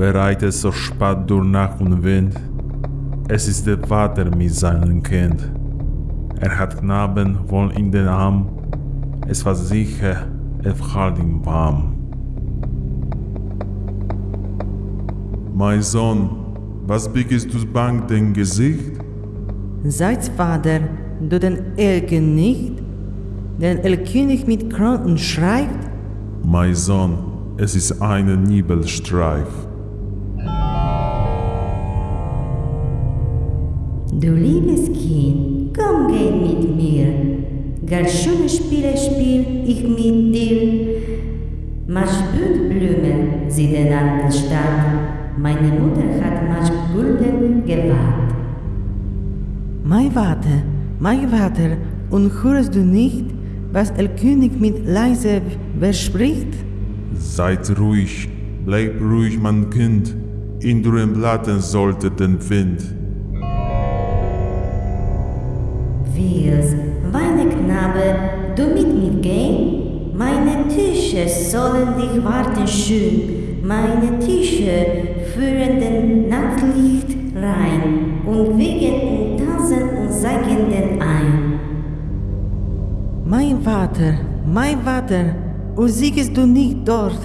bereitet so spät durch Nacht und Wind. Es ist der Vater mit seinem Kind. Er hat Knaben wohl in den Arm. Es war sicher, er hält ihn warm. Mein Sohn, was biegst du bang dein Gesicht? Seit Vater, du den Elken nicht, den Elkönig mit Kranken schreibt, Mein Sohn, es ist ein Nibelstreif. Du liebes Kind, komm geh mit mir. Gar schöne Spiele spiel ich mit dir. Maschbütblumen sie den an der Stadt. Meine Mutter hat Maschbulden gewahrt. mein Vater, mein Vater, und hörst du nicht, was Elkönig mit leise verspricht? Seid ruhig, bleib ruhig, mein Kind. In euren Blatten sollte den Wind. Wirs, meine Knabe, du mit mir gehen? Meine Tische sollen dich warten schön. Meine Tische führen den Nachtlicht rein und wiegen und tanzen und sagen den ein. Mein Vater, mein Vater, und siehst du nicht dort,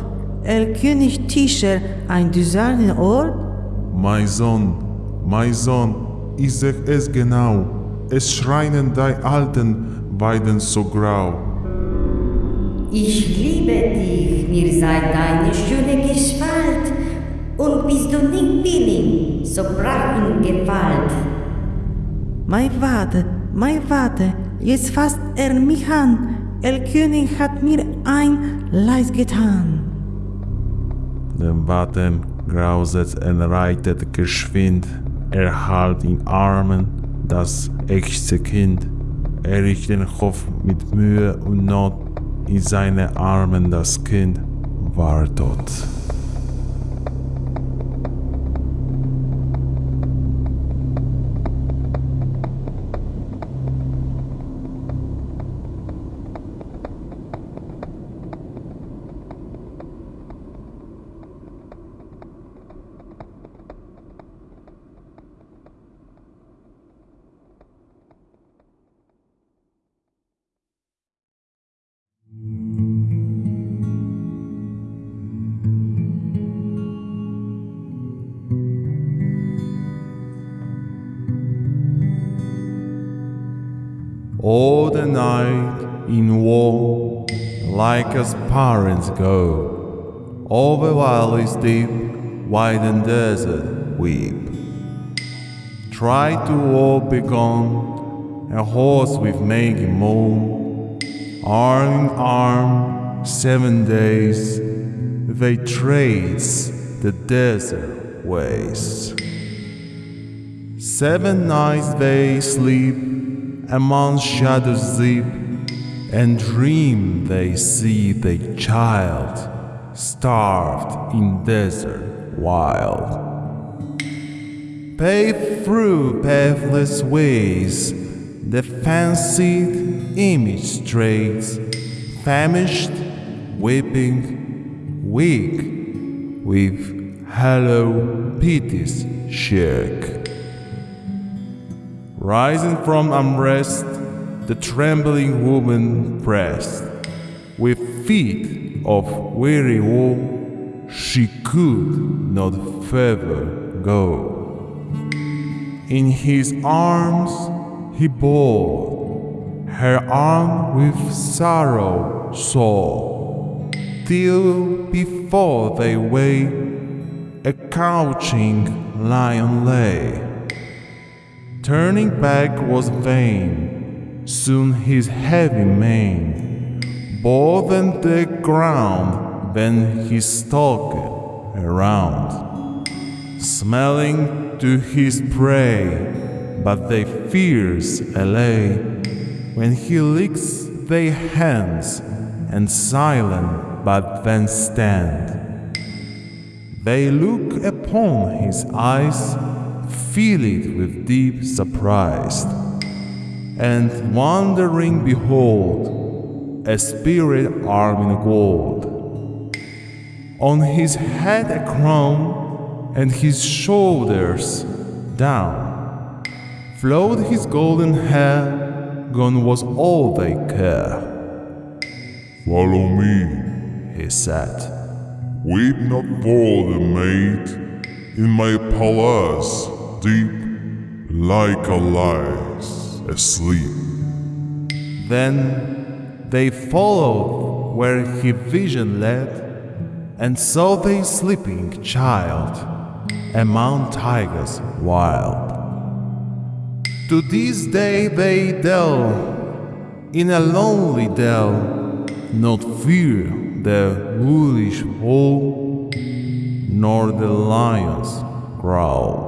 Elkönig Tischer, ein düserner Ort? Mein Sohn, mein Sohn, ich seh es genau. Es schreien die alten Weiden so grau. Ich liebe dich, mir sei deine schöne Gestalt. Und bist du nicht willing, so brach in Gewalt. Mein Vater, mein Vater, jetzt fasst er mich an. Elkönig hat mir ein Leid getan. Den Watten grauset und reitet geschwind. Er halt in Armen das echte Kind. Er riecht den Kopf mit Mühe und Not. In seine Armen das Kind war tot. All the night in war, like as parents go, over valleys deep, wide and desert weep. Try to all be gone, a horse with making moan, arm in arm, seven days, they trace the desert ways. Seven nights they sleep, among shadows deep, and dream they see the child starved in desert wild. Paved through pathless ways, the fancied image strays, famished, weeping, weak, with hollow pities shake. Rising from unrest, the trembling woman pressed. With feet of weary woe, she could not further go. In his arms he bore her arm with sorrow sore, till before they way a couching lion lay. Turning back was vain. Soon his heavy mane bore them the ground, then he stalked around, smelling to his prey, but they fears allay when he licks their hands and silent but then stand. They look upon his eyes feel it with deep surprise, and wondering behold a spirit armed in gold. On his head a crown, and his shoulders down. Flowed his golden hair, gone was all they care. Follow me, He said, weep not for the maid in my palace, deep like a lies asleep. Then they followed where his vision led, and saw the sleeping child among tigers wild. To this day they dwell in a lonely dell, not fear the wolfish howl, nor the lion's growl.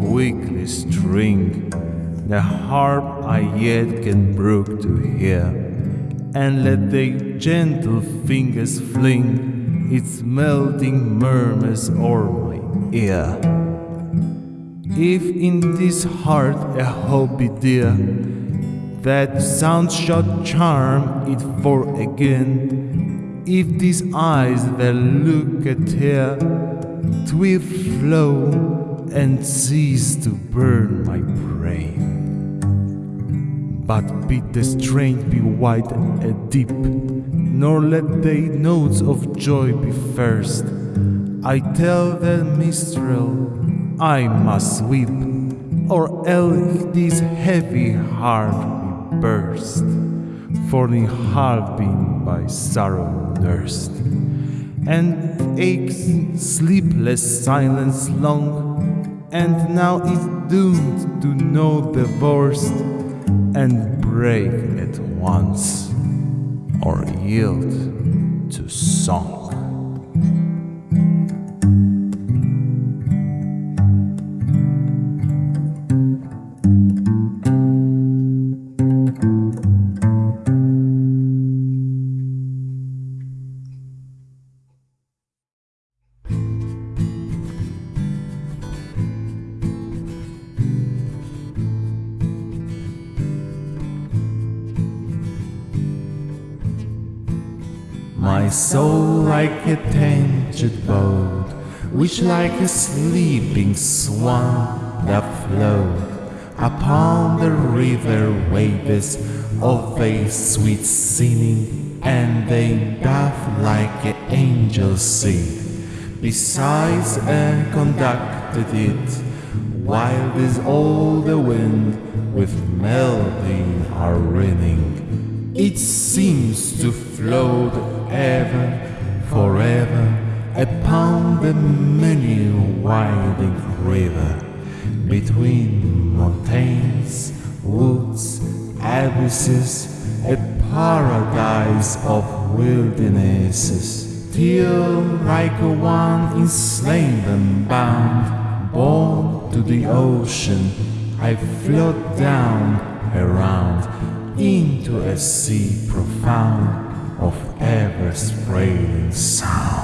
Quickly string the harp I yet can brook to hear, and let the gentle fingers fling its melting murmurs o'er my ear. If in this heart a hope be dear, that sound shall charm it for again. If these eyes will look at here, twill flow and cease to burn my brain. But bid the strength be wide and deep, nor let the notes of joy be first. I tell the minstrel I must weep, or else this heavy heart will burst, for in half been by sorrow nursed, and aches sleepless silence long, and now is doomed to know the worst, and break at once, or yield to song. Soul like a tainted boat, which like a sleeping swan that float upon the river waves of a sweet singing, and they doth like an angel sing. Besides and conducted it, while is all the wind with melody are ringing. It seems to float ever, forever, upon the many winding river, between mountains, woods, abysses, a paradise of wildernesses, till like one in slain and bound, born to the ocean, I float down around into a sea profound of ever spreading sound.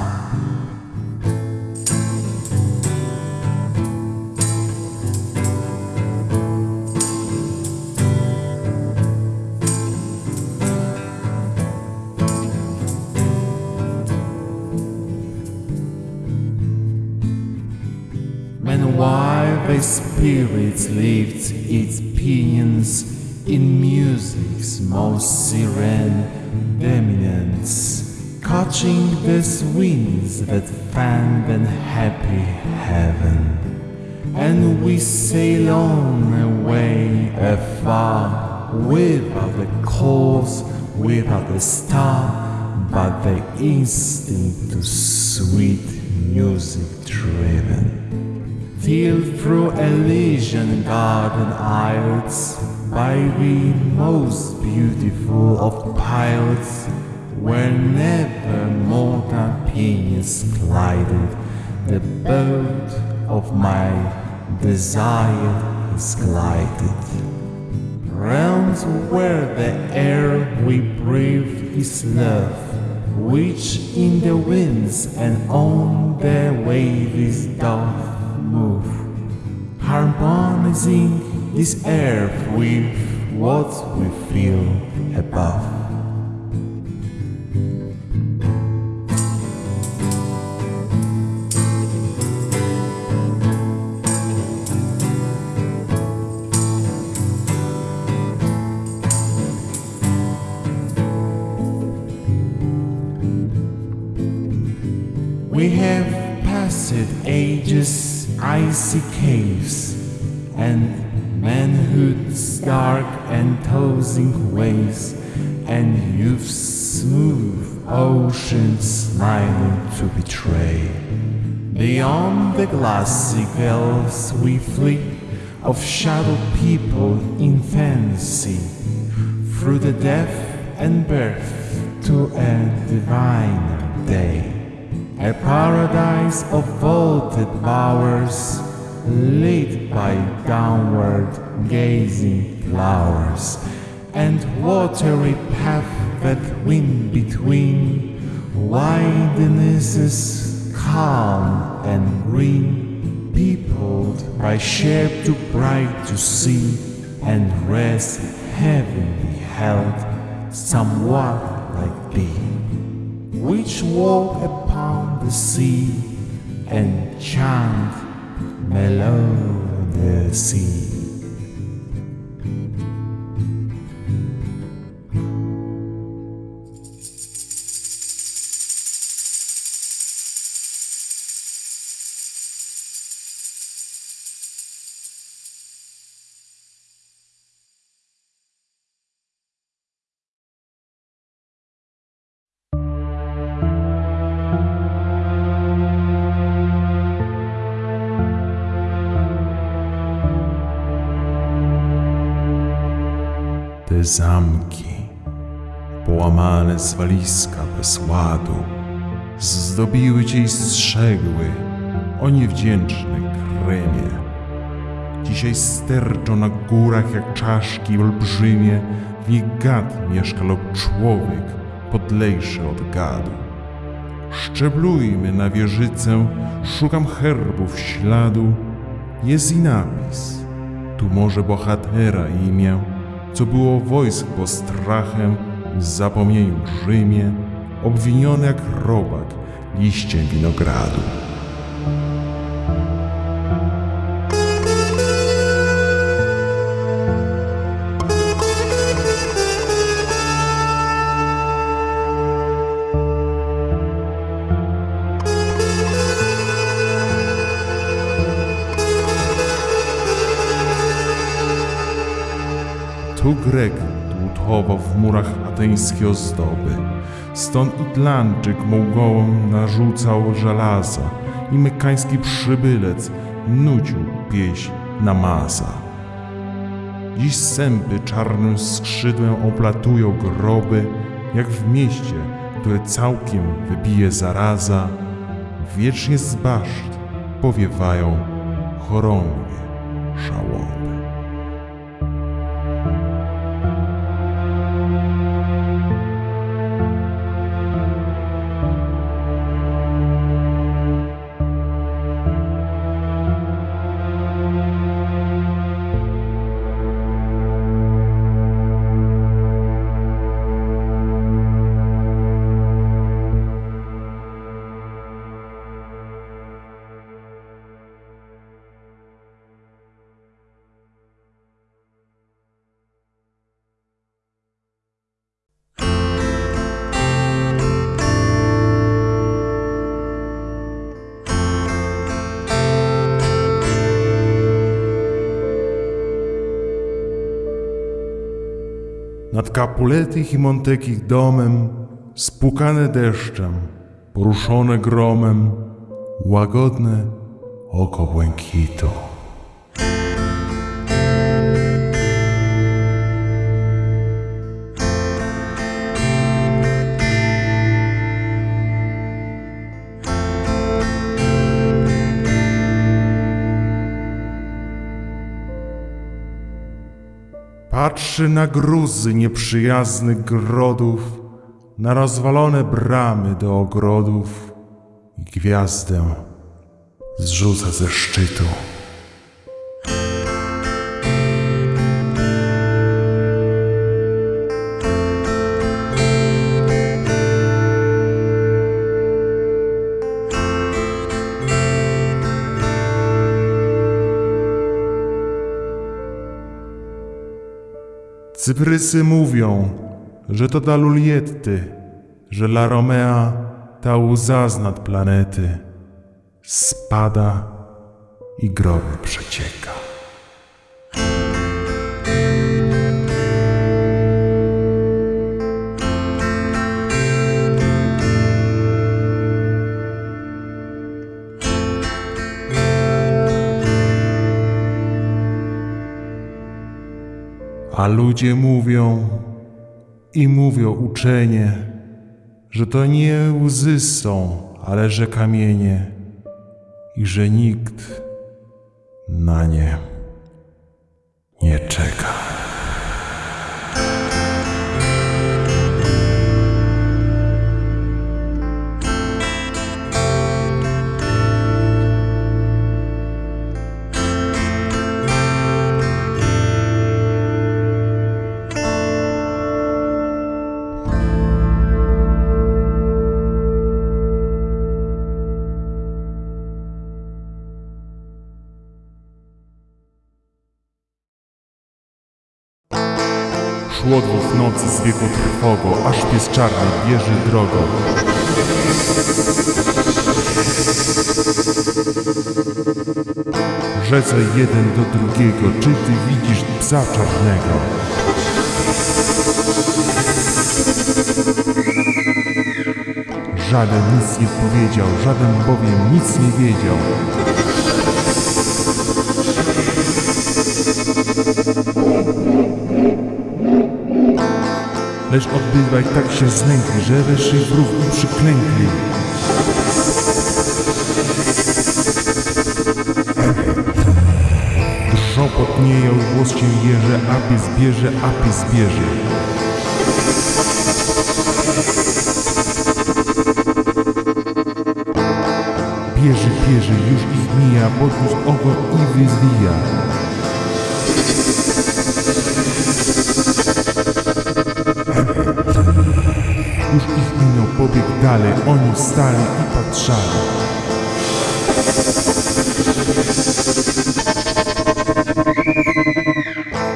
While the spirit lifts its pinions in music's most serene dominance, catching the winds that fan the happy heaven. And we sail on away afar, without the cause, without the star, but the instinct to sweet music driven till through Elysian garden aisles, by the most beautiful of pilots, where never mortal pinions glided, the boat of my desire is glided. realms where the air we breathe is love, which in the winds and on the waves doth move, harmonizing this earth with what we feel above. We have passed ages, icy caves, and manhood's dark and tossing waves, and youth's smooth ocean smiling to betray. Beyond the glassy we flee of shadow people in fancy, through the death and birth to a divine day. A paradise of vaulted bowers, lit by downward gazing flowers, and watery path that wind between widenesses calm and green, peopled by shape too bright to see, and rest heavenly held, somewhat like thee which walk upon the sea and chant melodiously. Te zamki, połamane zwaliska bez ładu, zdobiły cię i strzegły o niewdzięczny krymie. Dzisiaj sterczą na górach jak czaszki olbrzymie, w nich gad mieszka lub człowiek podlejszy od gadu. Szczeblujmy na wieżycę, szukam herbów śladu, jest i napis, tu może bohatera imię, co było wojsk postrachem, w zapomnieniu drzymie, obwiniony jak robak liściem winogradu. Grek dłutował w murach ateńskie ozdoby. Stąd Itlandczyk Mołgołom narzucał żelaza i mekański przybylec nucił pieśń namaza. Dziś sępy czarnym skrzydłem oplatują groby, jak w mieście, które całkiem wybije zaraza. Wiecznie z baszt powiewają chorągwie Nad Capuletich i Montekich domem, spłukane deszczem, poruszone gromem, łagodne oko błękitu. Patrzy na gruzy nieprzyjaznych grodów, na rozwalone bramy do ogrodów i gwiazdę zrzuca ze szczytu. Cyprysy mówią, że to dla Lulietty, że La Romea ta łza z nad planety spada i groby przecieka. A ludzie mówią i mówią uczenie, że to nie łzy są, ale że kamienie i że nikt na nie nie czeka. Trwogo, aż pies czarny bierze drogą. Rzece jeden do drugiego, czy ty widzisz psa czarnego? Żaden nic nie powiedział, żaden bowiem nic nie wiedział. Lecz obydwaj tak się znękli, że weszli w rów i przyklękli. Drżą potnieją, głos się jeże, a pies bierze, a pies bierze. Bierze, bierze, już ich mija, podniósł ogon i wyzwija. Oni wstali i patrzali.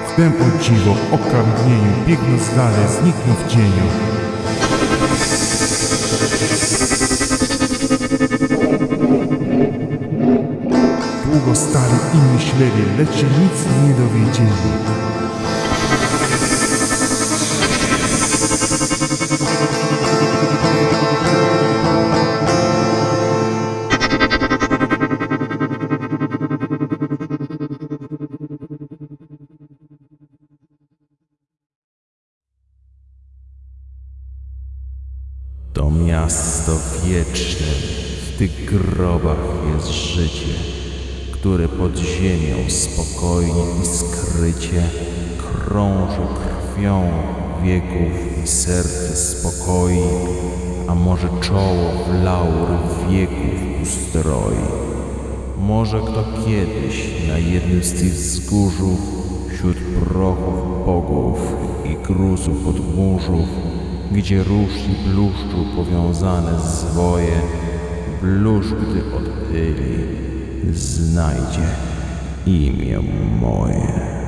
Wtem o dziwo, oka mgnieniu, biegnąc dalej, zniknął w cieniu. Długo stali i myśleli, lecz nic nie dowiedzieli. To miasto wieczne, w tych grobach jest życie, które pod ziemią spokojnie i skrycie krąży krwią wieków i serce spokoi, a może czoło w laury wieków ustroi. Może kto kiedyś na jednym z tych wzgórzów, wśród prochów bogów i gruzów podmórzów, gdzie róż i bluszczu powiązane zwoje, bluszcz gdy odchyli, znajdzie imię moje.